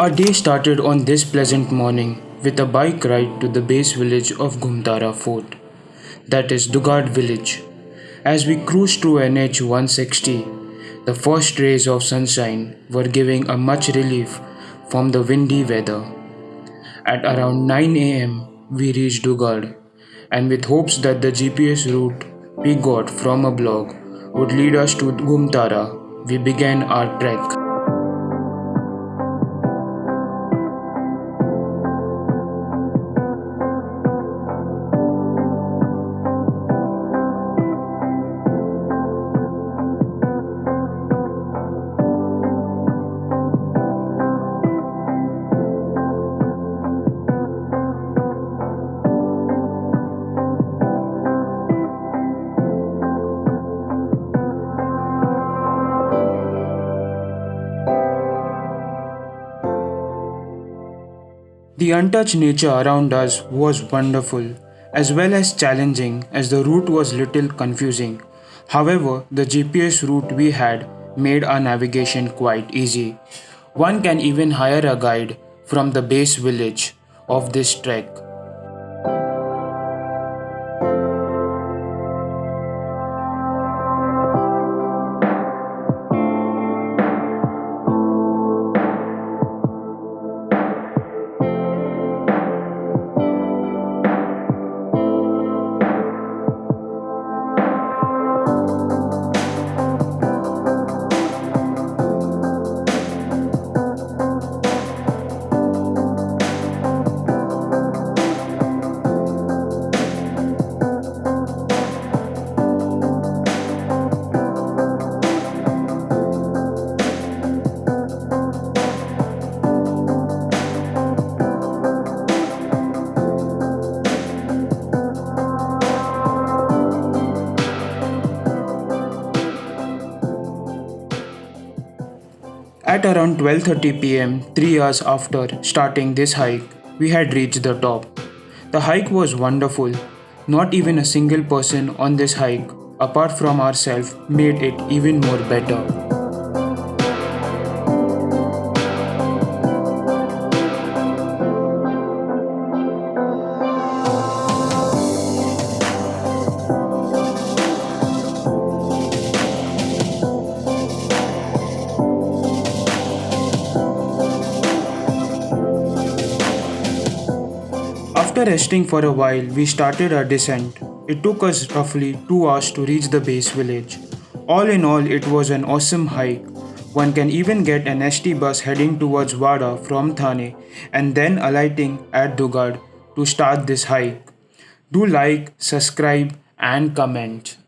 Our day started on this pleasant morning with a bike ride to the base village of Ghumtara Fort, that is Dugad village. As we cruised through NH 160, the first rays of sunshine were giving a much relief from the windy weather. At around 9 am, we reached Dugad, and with hopes that the GPS route we got from a blog would lead us to Ghumtara, we began our trek. The untouched nature around us was wonderful, as well as challenging as the route was little confusing. However, the GPS route we had made our navigation quite easy. One can even hire a guide from the base village of this trek At around 12:30 pm, 3 hours after starting this hike, we had reached the top. The hike was wonderful. Not even a single person on this hike apart from ourselves made it even more better. After resting for a while, we started our descent. It took us roughly 2 hours to reach the base village. All in all, it was an awesome hike. One can even get an ST bus heading towards Wada from Thane and then alighting at Dugad to start this hike. Do like, subscribe, and comment.